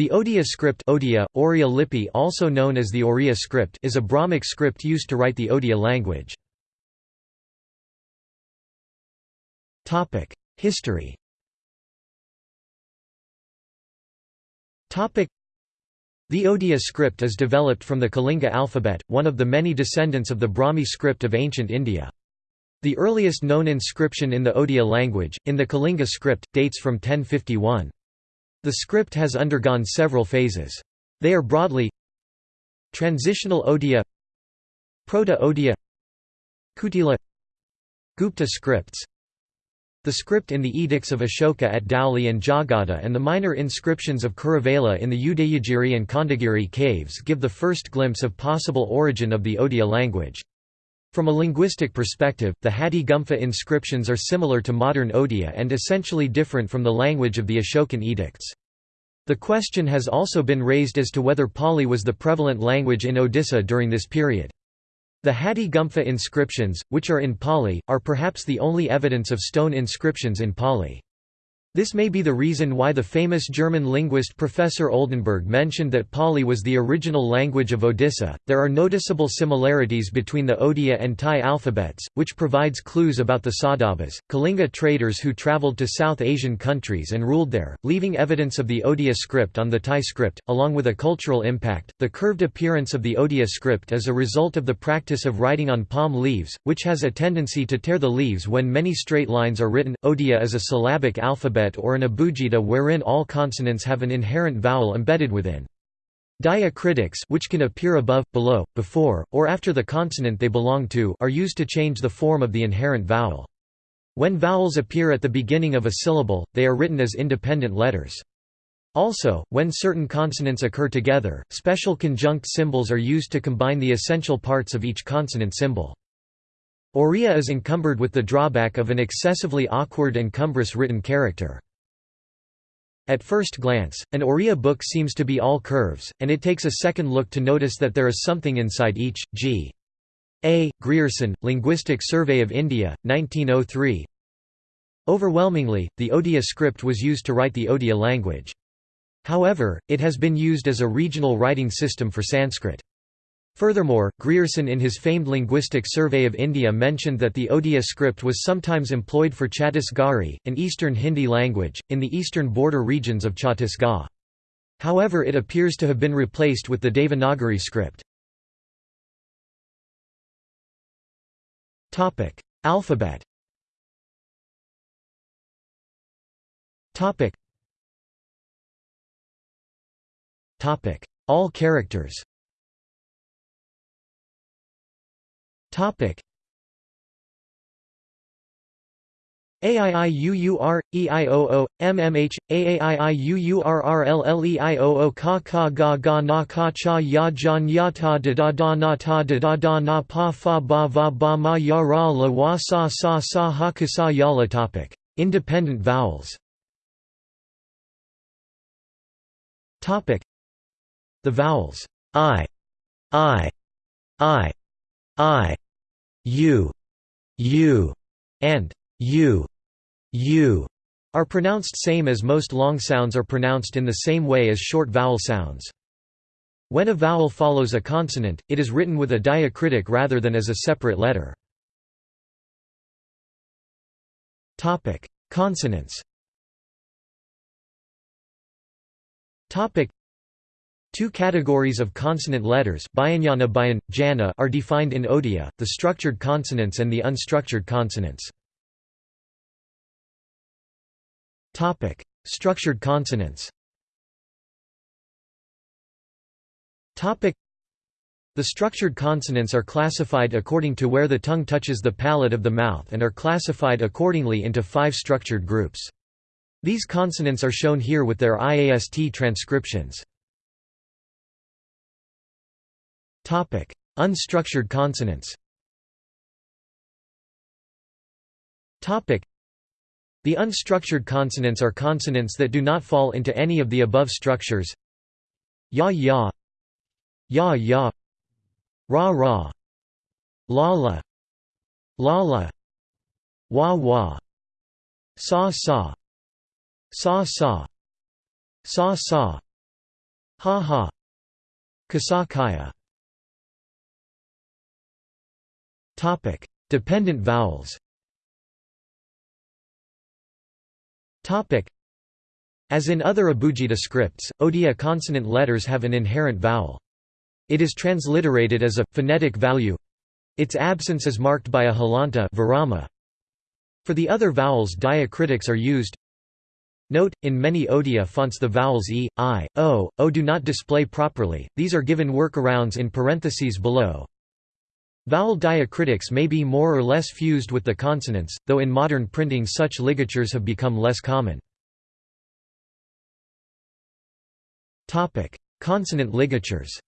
The Odia script Odia, Oriya Lipi also known as the Oriya script is a Brahmic script used to write the Odia language. History The Odia script is developed from the Kalinga alphabet, one of the many descendants of the Brahmi script of ancient India. The earliest known inscription in the Odia language, in the Kalinga script, dates from 1051. The script has undergone several phases. They are broadly Transitional Odia Proto-Odia Kutila Gupta scripts The script in the edicts of Ashoka at Dhauli and Jaugada and the minor inscriptions of Kharavela in the Udayagiri and Khandagiri caves give the first glimpse of possible origin of the Odia language. From a linguistic perspective, the Hathigumpha inscriptions are similar to modern Odia and essentially different from the language of the Ashokan edicts. The question has also been raised as to whether Pali was the prevalent language in Odisha during this period. The Hathigumpha inscriptions, which are in Pali, are perhaps the only evidence of stone inscriptions in Pali. This may be the reason why the famous German linguist Professor Oldenberg mentioned that Pali was the original language of Odisha. There are noticeable similarities between the Odia and Thai alphabets, which provides clues about the Sadhabas, Kalinga traders who traveled to South Asian countries and ruled there, leaving evidence of the Odia script on the Thai script, along with a cultural impact. The curved appearance of the Odia script is a result of the practice of writing on palm leaves, which has a tendency to tear the leaves when many straight lines are written. Odia is a syllabic alphabet alphabet or an abugida wherein all consonants have an inherent vowel embedded within. Diacritics which can appear above, below, before, or after the consonant they belong to are used to change the form of the inherent vowel. When vowels appear at the beginning of a syllable, they are written as independent letters. Also, when certain consonants occur together, special conjunct symbols are used to combine the essential parts of each consonant symbol. Oriya is encumbered with the drawback of an excessively awkward and cumbrous written character. At first glance, an Oriya book seems to be all curves, and it takes a second look to notice that there is something inside each. G. A. Grierson, Linguistic Survey of India, 1903 Overwhelmingly, the Odia script was used to write the Odia language. However, it has been used as a regional writing system for Sanskrit. Furthermore, Grierson in his famed Linguistic Survey of India mentioned that the Odia script was sometimes employed for Chhattisgarhi, an eastern Hindi language, in the eastern border regions of Chhattisgarh. However it appears to have been replaced with the Devanagari script. Alphabet All characters Topic. AIIUUR, EIOO, MMH, AAIIUURRLLEIOO Ka Ka Ga Ga Na Ka Cha Ya Jan Ya Ta Da Da Da Na Ta Da Da Da Na Pa Fa Ba Va Ba Ma Ya Ra La Wa Sa Sa Sa Ha Ka Sa Ya La. Topic. Independent vowels. Topic. The vowels. I I I I, U, U, and U, U are pronounced same as most long sounds are pronounced in the same way as short vowel sounds. When a vowel follows a consonant, it is written with a diacritic rather than as a separate letter. Consonants Two categories of consonant letters Bayan, Jana are defined in Odia, the structured consonants and the unstructured consonants. Structured consonants The structured consonants are classified according to where the tongue touches the palate of the mouth and are classified accordingly into five structured groups. These consonants are shown here with their IAST transcriptions. Topic: Unstructured consonants. Topic: The unstructured consonants are consonants that do not fall into any of the above structures. Ya ya, ya ya, ra ra, la la, la la, wa wa, sa sa, sa sa, sa sa, Ha ha. Kasa Topic Dependent vowels Topic As in other Abugida scripts, Odia consonant letters have an inherent vowel. It is transliterated as a phonetic value. Its absence is marked by a halanta virama. For the other vowels diacritics are used. Note, in many Odia fonts the vowels e, i, o, o do not display properly, these are given workarounds in parentheses below. Vowel diacritics may be more or less fused with the consonants, though in modern printing such ligatures have become less common. Consonant ligatures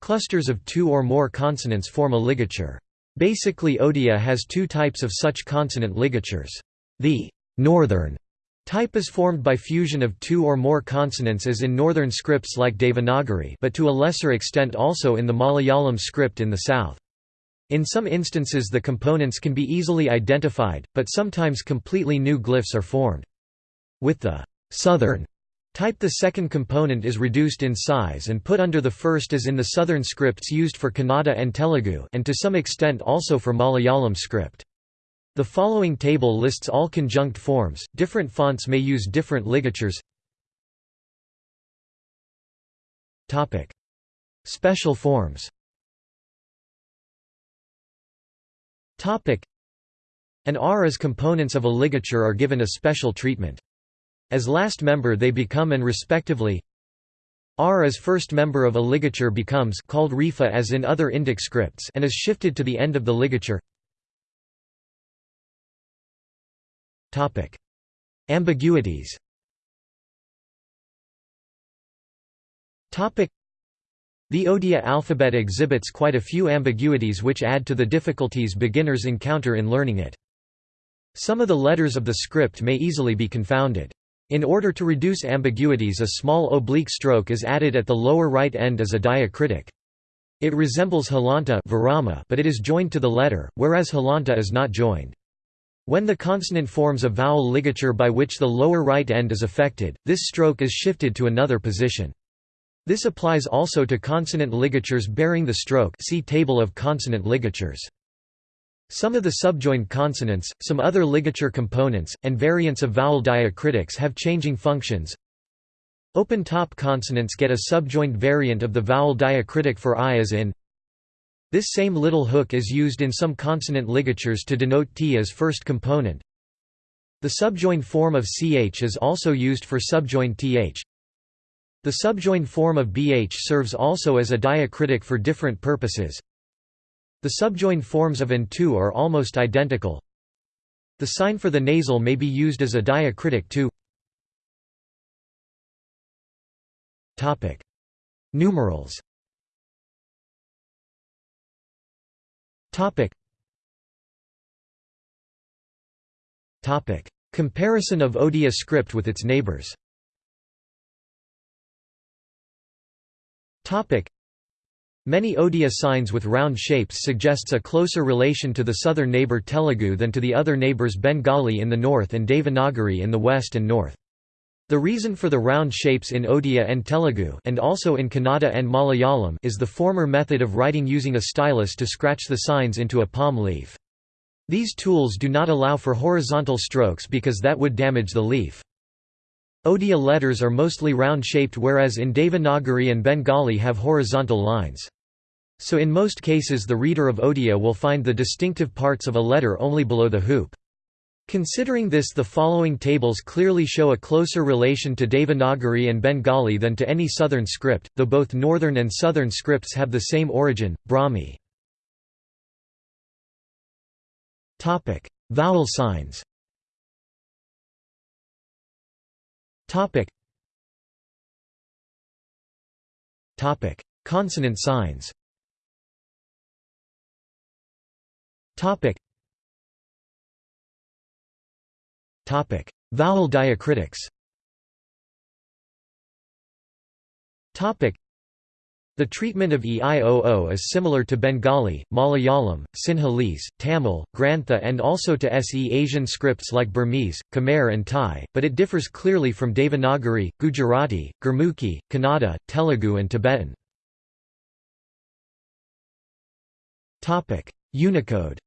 Clusters of two or more consonants form a ligature. Basically Odia has two types of such consonant ligatures. The northern type is formed by fusion of two or more consonants as in northern scripts like Devanagari but to a lesser extent also in the Malayalam script in the south. In some instances the components can be easily identified, but sometimes completely new glyphs are formed. With the southern Type the second component is reduced in size and put under the first as in the southern scripts used for Kannada and Telugu and to some extent also for Malayalam script. The following table lists all conjunct forms, different fonts may use different ligatures. Topic: Special forms. Topic: An R as components of a ligature are given a special treatment. As last member they become and respectively R as first member of a ligature becomes called repha as in other Indic scripts and is shifted to the end of the ligature. Topic: Ambiguities. Topic: The Odia alphabet exhibits quite a few ambiguities which add to the difficulties beginners encounter in learning it. Some of the letters of the script may easily be confounded. In order to reduce ambiguities a small oblique stroke is added at the lower right end as a diacritic. It resembles halanta but it is joined to the letter, whereas halanta is not joined. When the consonant forms a vowel ligature by which the lower right end is affected, this stroke is shifted to another position. This applies also to consonant ligatures bearing the stroke see Table of consonant ligatures. Some of the subjoined consonants, some other ligature components, and variants of vowel diacritics have changing functions. Open-top consonants get a subjoined variant of the vowel diacritic for i as in This same little hook is used in some consonant ligatures to denote t as first component. The subjoined form of ch is also used for subjoined th. The subjoined form of bh serves also as a diacritic for different purposes. The subjoined forms of and to are almost identical. The sign for the nasal may be used as a diacritic too. Topic: Numerals. Topic. Topic: Comparison of Odia script with its neighbors. Topic: Many Odia signs with round shapes suggests a closer relation to the southern neighbor Telugu than to the other neighbors Bengali in the north and Devanagari in the west and north. The reason for the round shapes in Odia and Telugu and also in Kannada and Malayalam is the former method of writing using a stylus to scratch the signs into a palm leaf. These tools do not allow for horizontal strokes because that would damage the leaf. Odia letters are mostly round-shaped whereas in Devanagari and Bengali have horizontal lines. So in most cases the reader of Odia will find the distinctive parts of a letter only below the hoop. Considering this the following tables clearly show a closer relation to Devanagari and Bengali than to any southern script, though both northern and southern scripts have the same origin, Brahmi. Vowel signs. Consonant signs Vowel diacritics. The treatment of EIOO is similar to Bengali, Malayalam, Sinhalese, Tamil, Grantha and also to SE Asian scripts like Burmese, Khmer and Thai, but it differs clearly from Devanagari, Gujarati, Gurmukhi, Kannada, Telugu and Tibetan. Unicode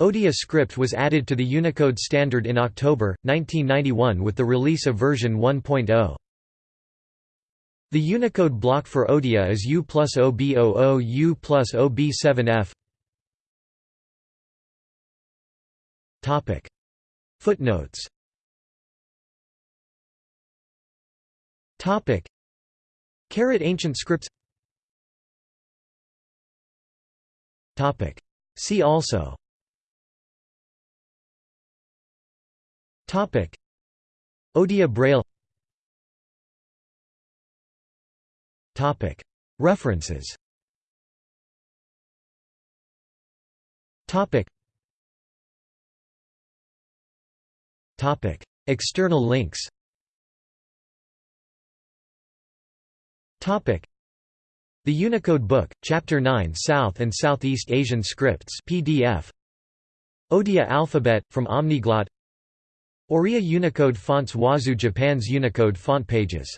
Odia script was added to the Unicode standard in October, 1991 with the release of version 1.0. The Unicode block for Odia is U plus OB00 U plus OB7F. Footnotes. Carat ancient scripts See also. Topic. Odia Braille. Topic. References. Topic. Topic. External links. Topic The Unicode Book, Chapter 9 South and Southeast Asian Scripts PDF Odia Alphabet, from Omniglot. Oriya Unicode fonts Wazu Japan's Unicode font pages